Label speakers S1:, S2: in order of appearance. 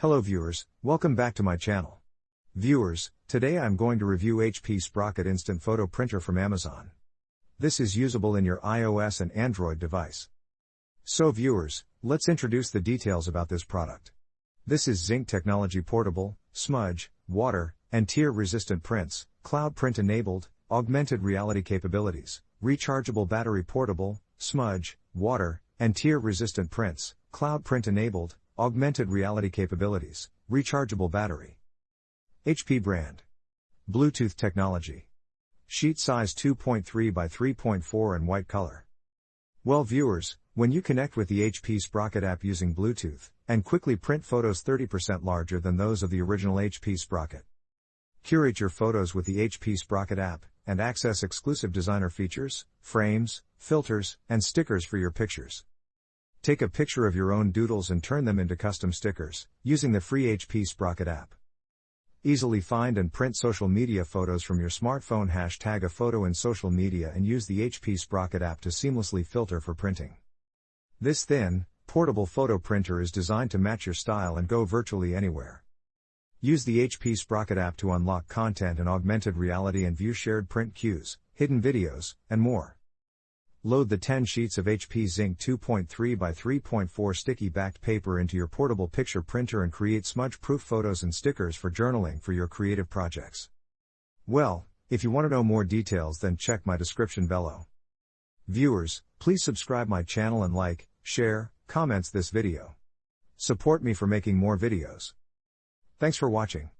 S1: Hello viewers, welcome back to my channel. Viewers, today I'm going to review HP Sprocket Instant Photo Printer from Amazon. This is usable in your iOS and Android device. So viewers, let's introduce the details about this product. This is Zink Technology Portable, Smudge, Water, and Tear Resistant Prints, Cloud Print Enabled, Augmented Reality Capabilities, Rechargeable Battery Portable, Smudge, Water, and Tear Resistant Prints, Cloud Print Enabled, Augmented Reality Capabilities, Rechargeable Battery. HP brand. Bluetooth technology. Sheet size 2.3 by 3.4 and white color. Well viewers, when you connect with the HP Sprocket app using Bluetooth, and quickly print photos 30% larger than those of the original HP Sprocket. Curate your photos with the HP Sprocket app, and access exclusive designer features, frames, filters, and stickers for your pictures. Take a picture of your own doodles and turn them into custom stickers, using the free HP Sprocket app. Easily find and print social media photos from your smartphone. Hashtag a photo in social media and use the HP Sprocket app to seamlessly filter for printing. This thin, portable photo printer is designed to match your style and go virtually anywhere. Use the HP Sprocket app to unlock content and augmented reality and view shared print queues, hidden videos, and more. Load the 10 sheets of HP Zink 2.3 by 3.4 sticky backed paper into your portable picture printer and create smudge proof photos and stickers for journaling for your creative projects. Well, if you want to know more details then check my description below. Viewers, please subscribe my channel and like, share, comments this video. Support me for making more videos. Thanks for watching.